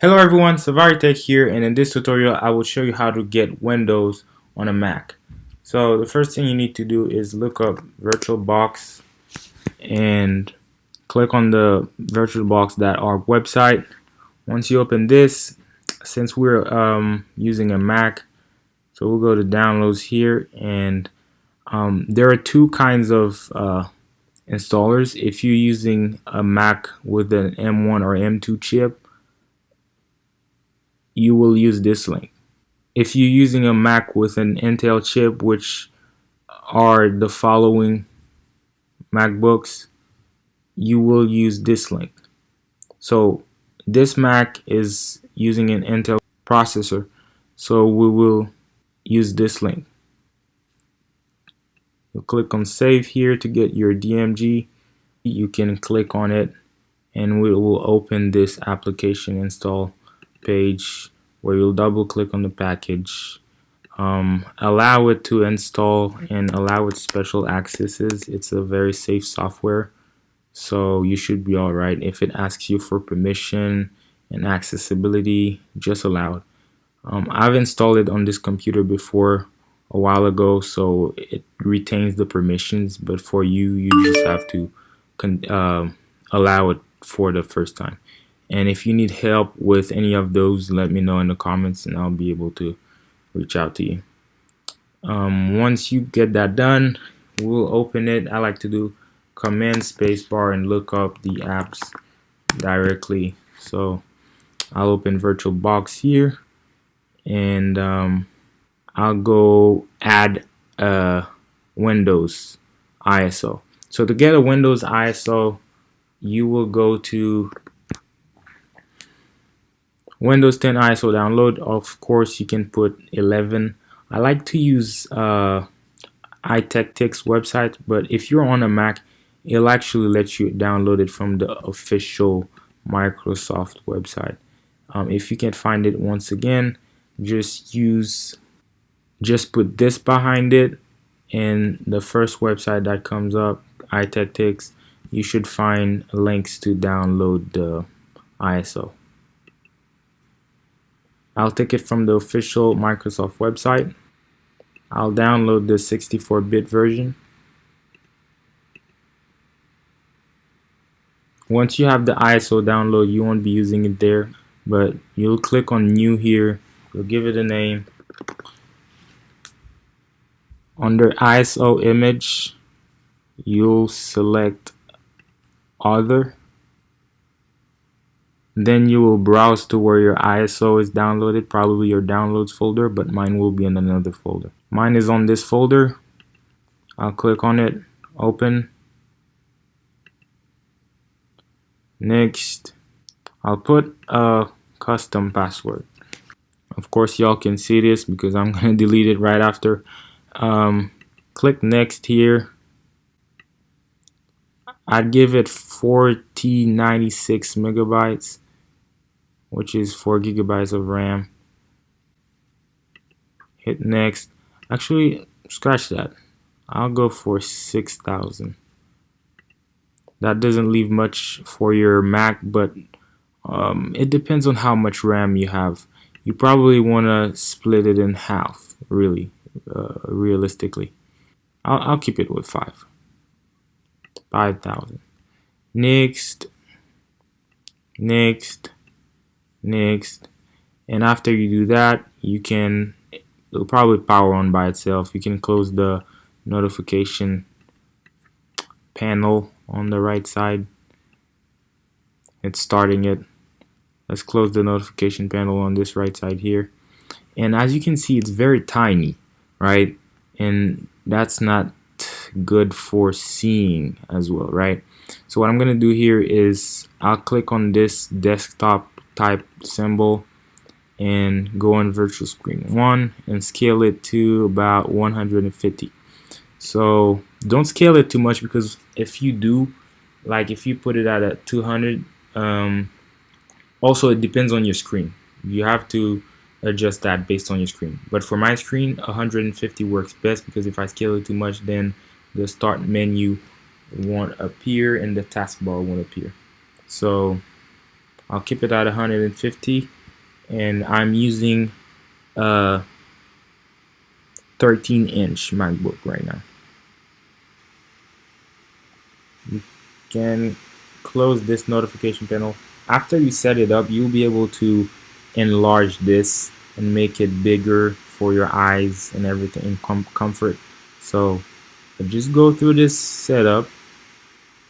Hello everyone, SavariTech here and in this tutorial I will show you how to get Windows on a Mac. So the first thing you need to do is look up VirtualBox and click on the VirtualBox.org website. Once you open this, since we're um, using a Mac, so we'll go to downloads here and um, there are two kinds of uh, installers. If you're using a Mac with an M1 or M2 chip, you will use this link. If you're using a Mac with an Intel chip, which are the following MacBooks, you will use this link. So this Mac is using an Intel processor, so we will use this link. You'll click on save here to get your DMG. You can click on it and we will open this application install page where you'll double click on the package um, allow it to install and allow it special accesses. It's a very safe software so you should be alright if it asks you for permission and accessibility just allow it. Um, I've installed it on this computer before a while ago so it retains the permissions but for you you just have to uh, allow it for the first time and if you need help with any of those let me know in the comments and I'll be able to reach out to you. Um, once you get that done we'll open it. I like to do command spacebar and look up the apps directly. So I'll open VirtualBox here and um, I'll go add a Windows ISO so to get a Windows ISO you will go to Windows 10 ISO download of course you can put 11 I like to use uh, iTechtics website but if you're on a Mac it'll actually let you download it from the official Microsoft website. Um, if you can't find it once again just use just put this behind it and the first website that comes up iTechtics you should find links to download the ISO I'll take it from the official Microsoft website. I'll download the 64-bit version. Once you have the ISO download, you won't be using it there, but you'll click on new here. You'll give it a name. Under ISO image, you'll select other then you will browse to where your ISO is downloaded, probably your downloads folder, but mine will be in another folder. Mine is on this folder. I'll click on it, open. Next, I'll put a custom password. Of course, y'all can see this because I'm going to delete it right after. Um, click next here. I'd give it 4096 megabytes which is 4 gigabytes of RAM. Hit next. Actually scratch that. I'll go for 6,000 that doesn't leave much for your Mac but um, it depends on how much RAM you have. You probably want to split it in half really uh, realistically. I'll, I'll keep it with 5 5,000 next. Next next. And after you do that you can it'll probably power on by itself. You can close the notification panel on the right side. It's starting it. Let's close the notification panel on this right side here. And as you can see it's very tiny right? And that's not good for seeing as well right? So what I'm gonna do here is I'll click on this desktop type symbol and go on virtual screen 1 and scale it to about 150 so don't scale it too much because if you do like if you put it at a 200 um, also it depends on your screen. You have to adjust that based on your screen. But for my screen 150 works best because if I scale it too much then the start menu won't appear and the taskbar won't appear. So I'll keep it at 150 and I'm using a 13 inch MacBook right now. You can close this notification panel. After you set it up you'll be able to enlarge this and make it bigger for your eyes and everything in com comfort. So just go through this setup.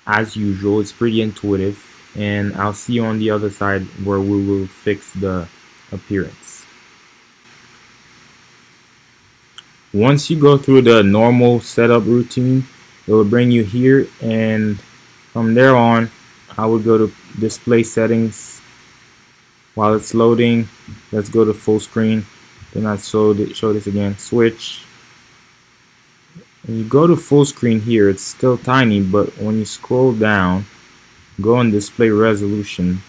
As usual it's pretty intuitive and I'll see you on the other side where we will fix the appearance. Once you go through the normal setup routine it will bring you here and from there on I would go to display settings. While it's loading let's go to full screen. Then I show, show this again switch. When you go to full screen here it's still tiny but when you scroll down go on display resolution.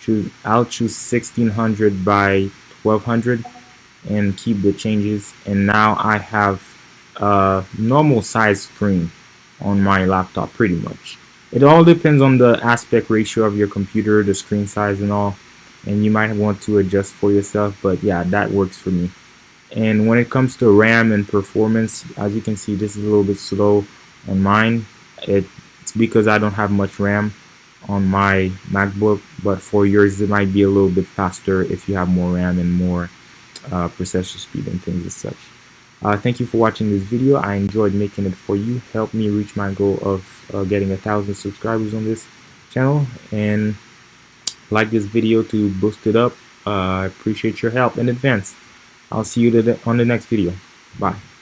Choose I'll choose 1600 by 1200 and keep the changes. And now I have a normal size screen on my laptop pretty much. It all depends on the aspect ratio of your computer the screen size and all. And you might want to adjust for yourself but yeah that works for me. And when it comes to RAM and performance as you can see this is a little bit slow on mine. It, it's because I don't have much RAM on my MacBook but for yours it might be a little bit faster if you have more RAM and more uh, processor speed and things as such. Uh, thank you for watching this video. I enjoyed making it for you. Help me reach my goal of uh, getting a thousand subscribers on this channel. And like this video to boost it up. Uh, I appreciate your help in advance. I'll see you on the next video. Bye.